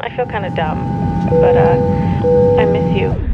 I feel kind of dumb, but uh, I miss you.